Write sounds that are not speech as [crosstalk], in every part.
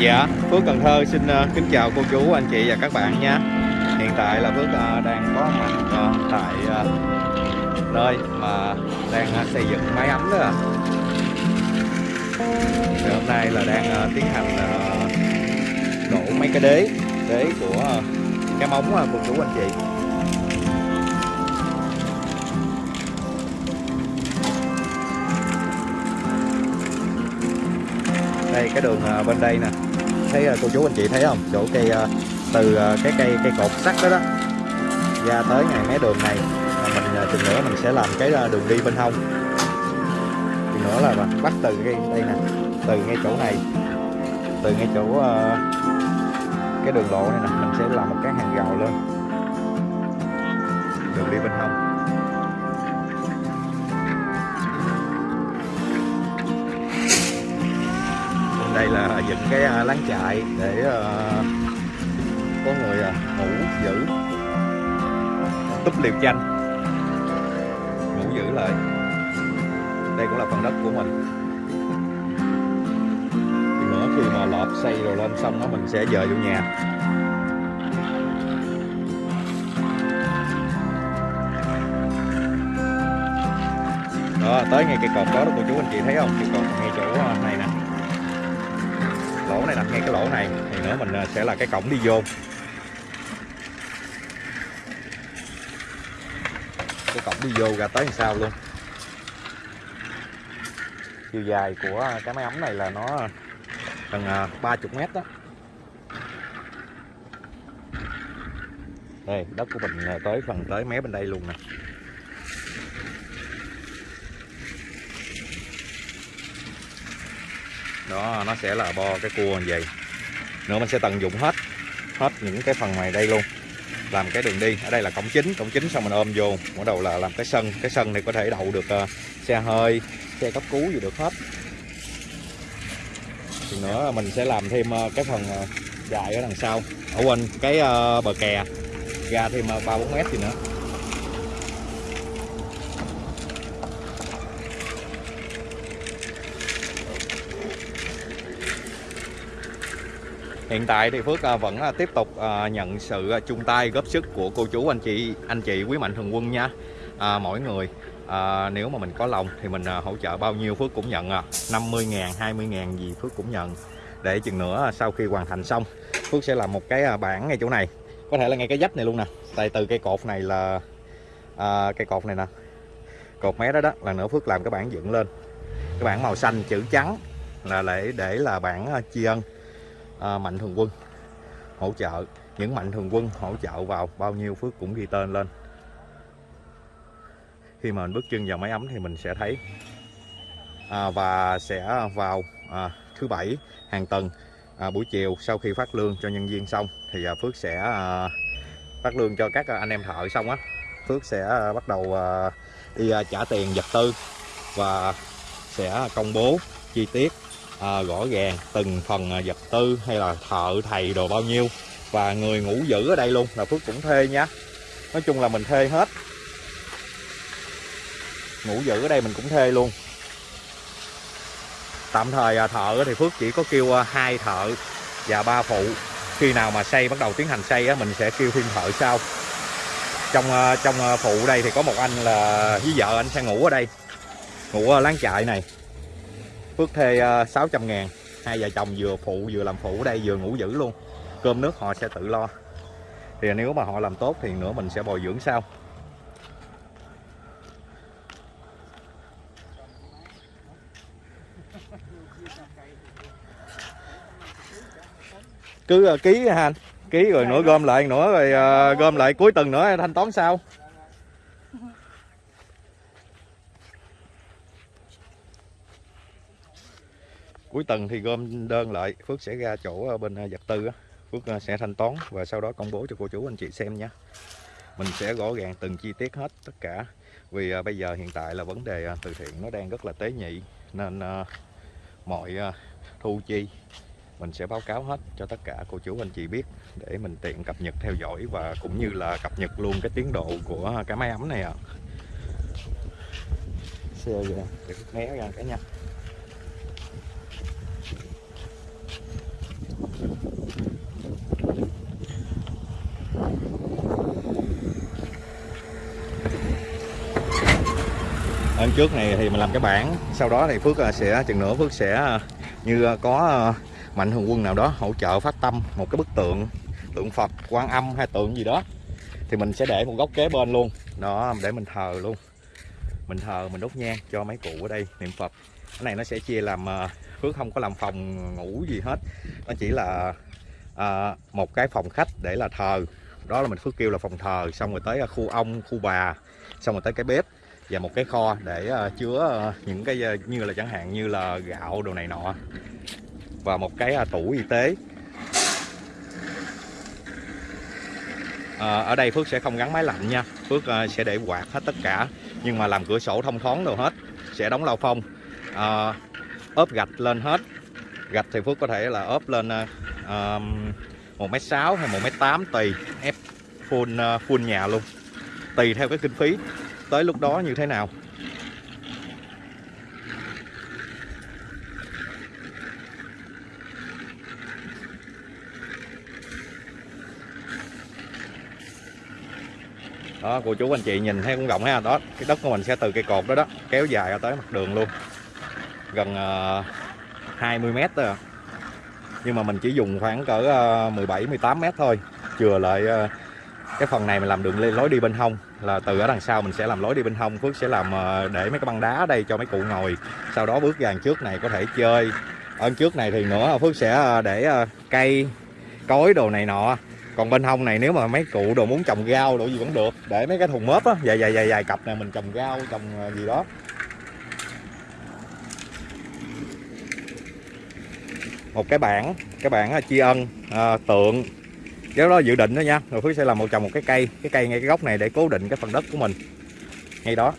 Dạ, Phước Cần Thơ xin ờ, kính chào cô chú, anh chị và các bạn nha. Hiện tại là Phước ờ, đang có mặt ờ, tại nơi mà đang xây dựng máy ấm đó à. Thì hôm nay là đang tiến hành đổ mấy cái đế Đế của cái móng cô chú anh chị. Đây cái đường bên đây nè thấy ờ, cô chú anh chị thấy không? Chỗ cây ờ, từ ờ, cái cây cây cột sắt đó đó, ra tới ngày mé đường này. Mình chừng nữa mình sẽ làm cái đường đi bên hông. Chừng nữa là bắt từ cái, đây nè, từ ngay chỗ này, từ ngay chỗ cái đường lộ này nè, mình sẽ làm một cái hàng rào lên. Đường đi bên hông. Đây là dựng cái à, lán láng trại để ờ, có người à, ngủ, giữ. Túp liều chanh. Ngủ giữ lại. Đây cũng là phần đất của mình. Thì nữa khi mà lợp xây rồi lên xong đó, mình sẽ dời vô nhà. Đó, tới ngay cây cột đó đó, cô chú anh chị thấy không? Cây cột lỗ này đặt ngay cái lỗ này. Thì nữa mình à, sẽ là cái cổng đi vô. Cái cổng đi vô ra tới làm sao luôn. Chiều dài của cái máy ấm này là nó gần à, 30 mét đó. Đây, đất của mình à, tới phần, tới mé bên đây luôn nè. Đó nó sẽ là bo cái cua như vậy. Nữa mình sẽ tận dụng hết hết những cái phần ngoài đây luôn. Làm cái đường đi. Ở đây là cổng chính cổng chính xong mình ôm vô. Bắt đầu là làm cái sân. Cái sân này có thể đậu được uh, xe hơi xe cấp cứu gì được hết. Thì nữa mình sẽ làm thêm uh, cái phần uh, dài ở đằng sau. Ở quanh cái uh, bờ kè. Ra thêm ba bốn mét gì nữa. Hiện tại thì Phước à, vẫn à, tiếp tục à, nhận sự chung tay góp sức của cô chú anh chị anh chị quý mạnh thường quân nha. À, mỗi người à, nếu mà mình có lòng thì mình hỗ trợ bao nhiêu Phước cũng nhận à 50 ngàn 20 ngàn gì Phước cũng nhận. Để chừng nữa sau khi hoàn thành xong Phước sẽ làm một cái bảng ngay chỗ này. Có thể là ngay cái dách này luôn nè. Tại từ cây cột này là à, cây cột này nè. Cột mé đó đó là nữa Phước làm cái bảng dựng lên. Cái bảng màu xanh chữ trắng là để để là bảng tri ân à, mạnh thường quân hỗ trợ. Những mạnh thường quân hỗ trợ vào bao nhiêu phước cũng ghi tên lên. Khi mà mình bước chân vào máy ấm thì mình sẽ thấy à, và sẽ vào à, thứ bảy hàng tuần à, buổi chiều sau khi phát lương cho nhân viên xong thì à, Phước sẽ à, phát lương cho các anh em thợ xong á. Phước sẽ à, bắt đầu à, đi à, trả tiền vật tư và sẽ công bố chi tiết à, rõ ràng từng phần à, vật tư hay là thợ thầy đồ bao nhiêu. Và người ngủ giữ ở đây luôn là Phước cũng thuê nhá nói chung là mình thuê hết. Ngủ giữ ở đây mình cũng thuê luôn. Tạm thời à, thợ thì Phước chỉ có kêu à, hai thợ và ba phụ. Khi nào mà xây bắt đầu tiến hành xây á, mình sẽ kêu thêm thợ sau. Trong à, trong à, phụ đây thì có một anh là à, với vợ anh sẽ ngủ ở đây. Ngủ ở láng trại này. Phước thuê 600 ờ, ngàn. Hai vợ chồng vừa phụ vừa làm phụ ở đây vừa ngủ dữ luôn. Cơm nước họ sẽ tự lo. Thì nếu mà họ làm tốt thì nữa mình sẽ bồi dưỡng sau. Cứ uh, ký ha anh? Ký rồi nữa gom lại nữa rồi uh, gom lại cuối tuần nữa thanh toán sau. Cuối tuần thì gom đơn lại, Phước sẽ ra chỗ ờ, bên ờ, vật tư Phước ờ, sẽ thanh toán và sau đó công bố cho cô chú anh chị xem nhé mình sẽ rõ ràng từng chi tiết hết tất cả. Vì bây giờ hiện tại là vấn đề từ thiện nó đang rất là tế nhị, nên mọi thu chi mình sẽ báo cáo hết cho tất cả cô chú anh chị biết để mình tiện cập nhật theo dõi và cũng như là cập nhật luôn cái tiến độ của cái máy ấm này ạ. À. xe kìa để né ra cái nha. Ấn trước này thì mình làm cái bảng, Sau đó thì Phước à, sẽ, chừng nữa Phước sẽ à, như à, có mạnh thường quân nào đó hỗ trợ phát tâm một cái bức tượng tượng Phật, quan âm hay tượng gì đó, thì mình sẽ để một góc kế bên luôn. Đó, để mình thờ luôn. Mình thờ, mình đốt nhang cho mấy cụ ở đây niệm Phật. Cái này nó sẽ chia làm phước không có làm phòng ngủ gì hết. Nó chỉ là à, một cái phòng khách để là thờ. Đó là mình phước kêu là phòng thờ. Xong rồi tới à, khu ông khu bà. Xong rồi tới cái bếp và một cái kho để uh, chứa uh, những cái uh, như là chẳng hạn như là gạo đồ này nọ. Và một cái uh, tủ y tế. À, ở đây Phước sẽ không gắn máy lạnh nha. Phước uh, sẽ để quạt hết tất cả. Nhưng mà làm cửa sổ thông thoáng đồ hết. Sẽ đóng lao phong. Uh, ốp gạch lên hết. Gạch thì Phước có thể là ốp lên ờ, một mét sáu hay một mét tám tùy, ép full ờ, full nhà luôn. Tùy theo cái kinh phí. Tới lúc đó như thế nào? Đó, cô chú anh chị nhìn thấy cũng rộng ha. Đó, cái đất của mình sẽ từ cây cột đó đó, kéo dài ra tới mặt đường luôn gần ờ, 20 mét thôi à. nhưng mà mình chỉ dùng khoảng cỡ ờ, 17 18 mét thôi. Chừa lại ờ, cái phần này mình làm đường lối đi bên hông, là từ ở đằng sau mình sẽ làm lối đi bên hông. Phước sẽ làm để mấy cái băng đá ở đây cho mấy cụ ngồi. Sau đó bước ra trước này có thể chơi. Ở trước này thì nữa, Phước sẽ để cây, cối đồ này nọ. Còn bên hông này nếu mà mấy cụ đồ muốn trồng rau đồ gì vẫn được. Để mấy cái thùng mớp á, dài dài dài dài cặp này mình trồng rau, trồng gì đó. Một cái bảng cái bảng à, tri ân à, tượng. Cái đó dự định đó nha rồi phước sẽ làm một trồng một cái cây cái cây ngay cái góc này để cố định cái phần đất của mình. Ngay đó.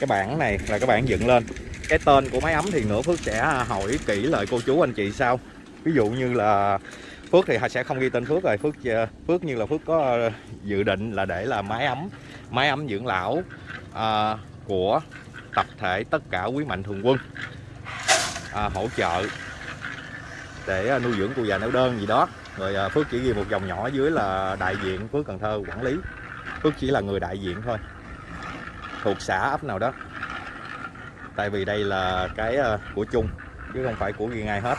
Cái bảng này là cái bảng dựng lên. Cái tên của máy ấm thì nữa phước sẽ à, hỏi kỹ lại cô chú anh chị sau. Ví dụ như là phước thì sẽ không ghi tên phước rồi. Phước à, phước như là phước có dự định là để là máy ấm máy ấm dưỡng lão à, của tập thể tất cả quý mạnh thường quân à, hỗ trợ để à, nuôi dưỡng cụ già neo đơn gì đó. Rồi à, Phước chỉ ghi một dòng nhỏ dưới là đại diện Phước Cần Thơ quản lý. Phước chỉ là người đại diện thôi. Thuộc xã ấp nào đó. Tại vì đây là cái à, của chung chứ không phải của riêng ai hết.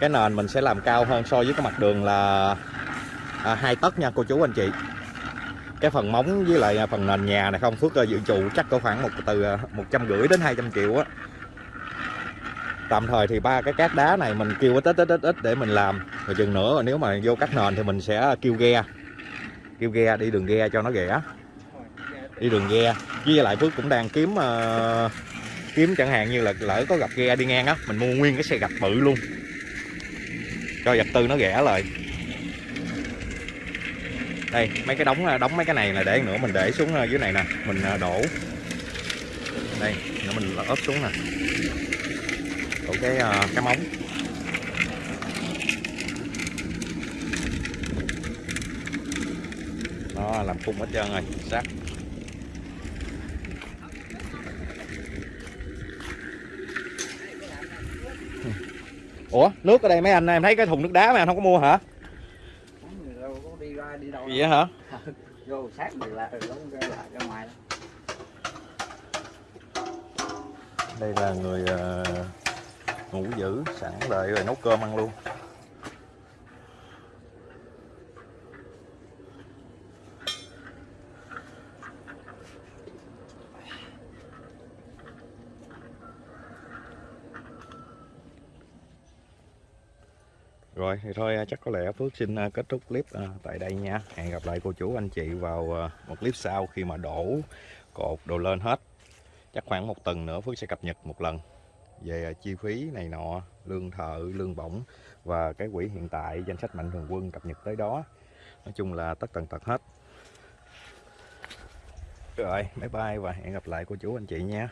Cái nền mình sẽ làm cao hơn so với cái mặt đường là à, hai tấc nha cô chú anh chị cái phần móng với lại phần nền nhà này không? Phước dự trù chắc có khoảng một từ à, một trăm rưỡi đến 200 triệu á. Tạm thời thì ba cái cát đá này mình kêu ít ít ít ít để mình làm. Rồi chừng nữa nếu mà vô cắt nền thì mình sẽ kêu ghe. Kêu ghe đi đường ghe cho nó rẻ. Đi đường ghe. Với lại Phước cũng đang kiếm uh, kiếm chẳng hạn như là lỡ có gặp ghe đi ngang á mình mua nguyên cái xe gạch bự luôn. Cho vật tư nó rẻ lại đây, mấy cái đóng đóng mấy cái này là để nữa, mình để xuống ờ, dưới này nè, mình ờ, đổ. Đây nữa mình ốp xuống nè. Đổ cái ờ, cái móng. Nó làm khung hết trơn rồi sát Ủa, nước ở đây mấy anh, em thấy cái thùng nước đá mà anh không có mua hả? Đi đâu vậy hả? [laughs] Vô sát thì là đóng ra lại ra ngoài đây là người uh, ngủ giữ sẵn đợi rồi nấu cơm ăn luôn Rồi thì thôi à, chắc có lẽ Phước xin à, kết thúc clip à, tại đây nha. Hẹn gặp lại cô chú anh chị vào một clip sau khi mà đổ cột đồ lên hết. Chắc khoảng một tuần nữa Phước sẽ cập nhật một lần về chi phí này nọ, lương thợ, lương bổng và cái quỹ hiện tại danh sách mạnh thường quân cập nhật tới đó. Nói chung là tất tần tật hết. Rồi, bye bye và hẹn gặp lại cô chú anh chị nha.